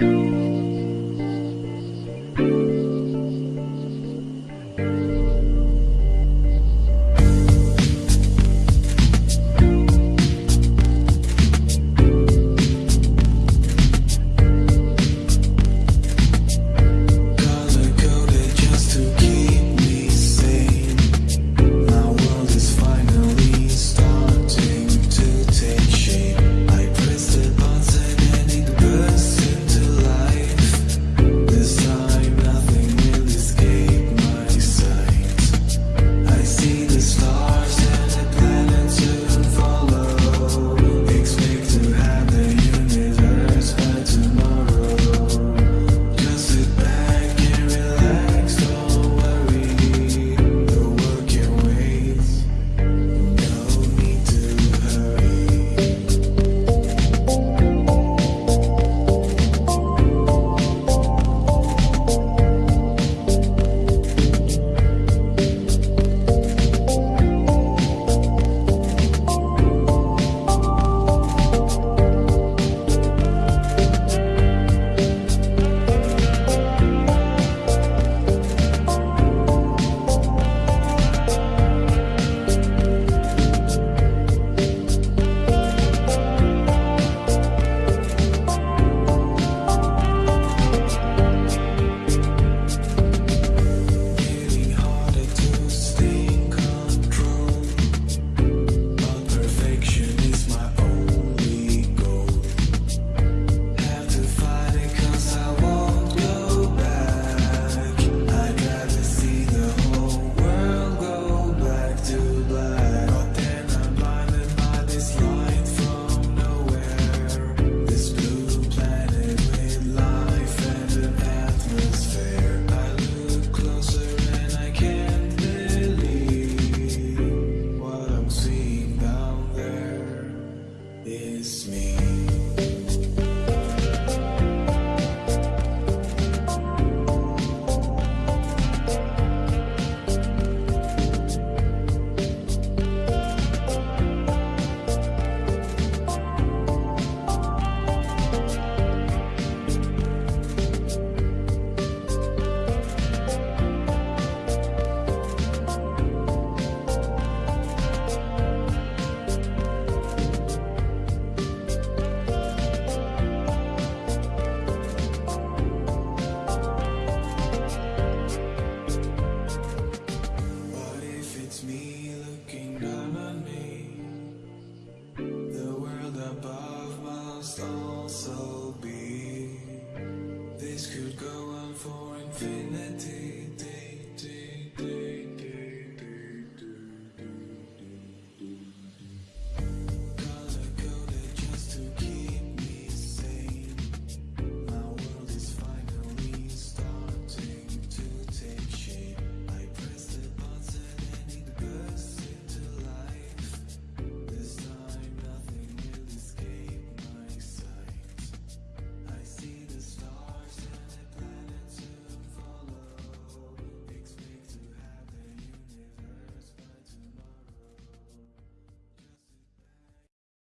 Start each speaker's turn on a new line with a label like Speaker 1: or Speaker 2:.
Speaker 1: Bye. me.